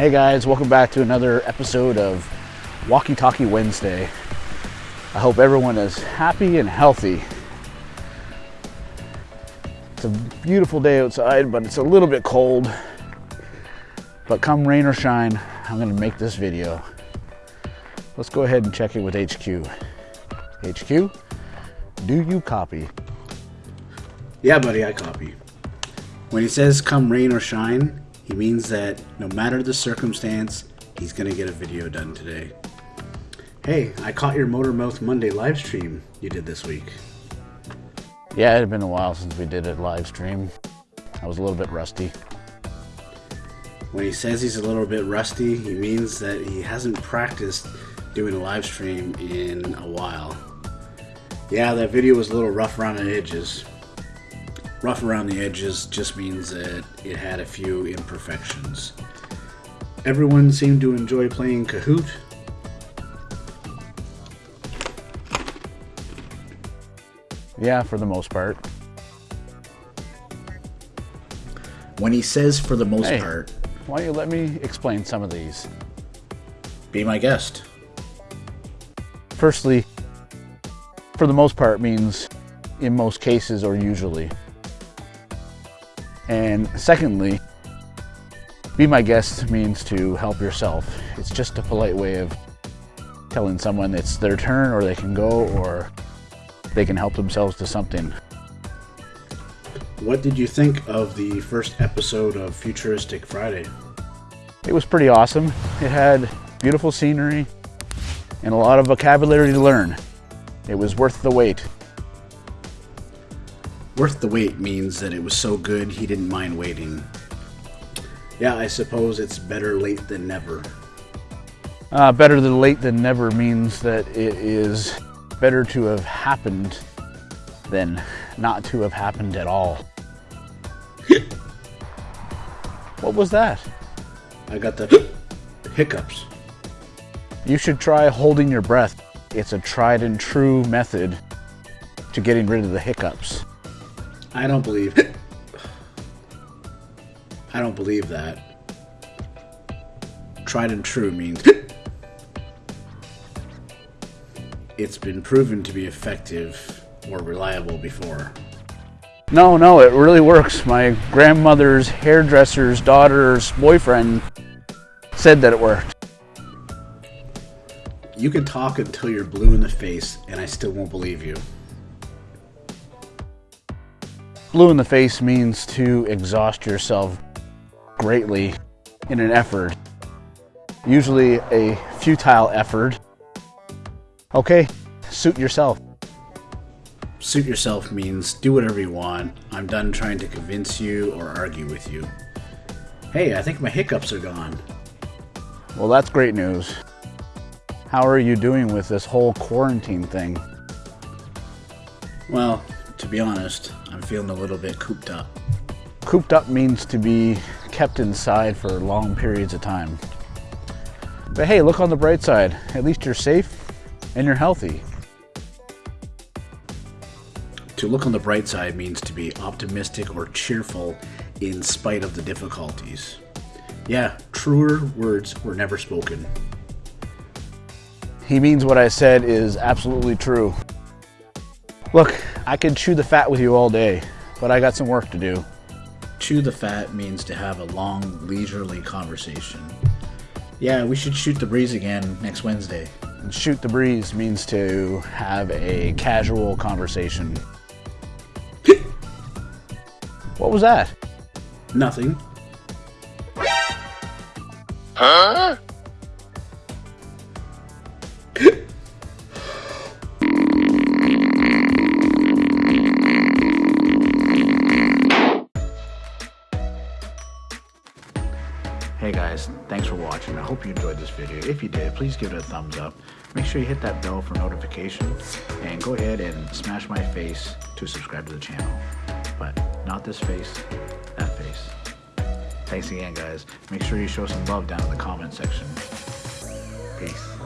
Hey guys, welcome back to another episode of Walkie Talkie Wednesday. I hope everyone is happy and healthy. It's a beautiful day outside, but it's a little bit cold. But come rain or shine, I'm gonna make this video. Let's go ahead and check it with HQ. HQ, do you copy? Yeah, buddy, I copy. When he says come rain or shine, he means that no matter the circumstance, he's gonna get a video done today. Hey, I caught your Motor Mouth Monday live stream you did this week. Yeah, it had been a while since we did a live stream. I was a little bit rusty. When he says he's a little bit rusty, he means that he hasn't practiced doing a live stream in a while. Yeah, that video was a little rough around the edges. Rough around the edges just means that it had a few imperfections. Everyone seemed to enjoy playing Kahoot. Yeah, for the most part. When he says for the most Hey. part, Why don't you let me explain some of these? be my guest. Firstly, for the most part means in most cases or usually. And secondly, be my guest means to help yourself. It's just a polite way of telling someone it's their turn or they can go or they can help themselves to something. What did you think of the first episode of Futuristic Friday? It was pretty awesome. It had beautiful scenery and a lot of vocabulary to learn. It was worth the wait. Worth the wait means that it was so good he didn't mind waiting. Yeah, I suppose it's better late than never. Uh, better than late than never means that it is better to have happened than not to have happened at all. what was that? I got the hiccups. You should try holding your breath. It's a tried and true method to getting rid of the hiccups. I don't believe. I don't believe that. Tried and true means it's been proven to be effective or reliable before. No, no, it really works. My grandmother's hairdresser's daughter's boyfriend said that it worked. You can talk until you're blue in the face, and I still won't believe you. Blue in the face means to exhaust yourself greatly in an effort, usually a futile effort. Okay, suit yourself. Suit yourself means do whatever you want. I'm done trying to convince you or argue with you. Hey, I think my hiccups are gone. Well, that's great news. How are you doing with this whole quarantine thing? Well, to be honest, I'm feeling a little bit cooped up. Cooped up means to be kept inside for long periods of time. But hey, look on the bright side. At least you're safe and you're healthy. To look on the bright side means to be optimistic or cheerful in spite of the difficulties. Yeah, truer words were never spoken. He means what I said is absolutely true. Look, I could chew the fat with you all day, but I got some work to do. Chew the fat means to have a long, leisurely conversation. Yeah, we should shoot the breeze again next Wednesday. And shoot the breeze means to have a casual conversation. what was that? Nothing. Hey hope you enjoyed this video. If you did, please give it a thumbs up. Make sure you hit that bell for notification and go ahead and smash my face to subscribe to the channel. But not this face, that face. Thanks again guys. Make sure you show some love down in the comment section. Peace.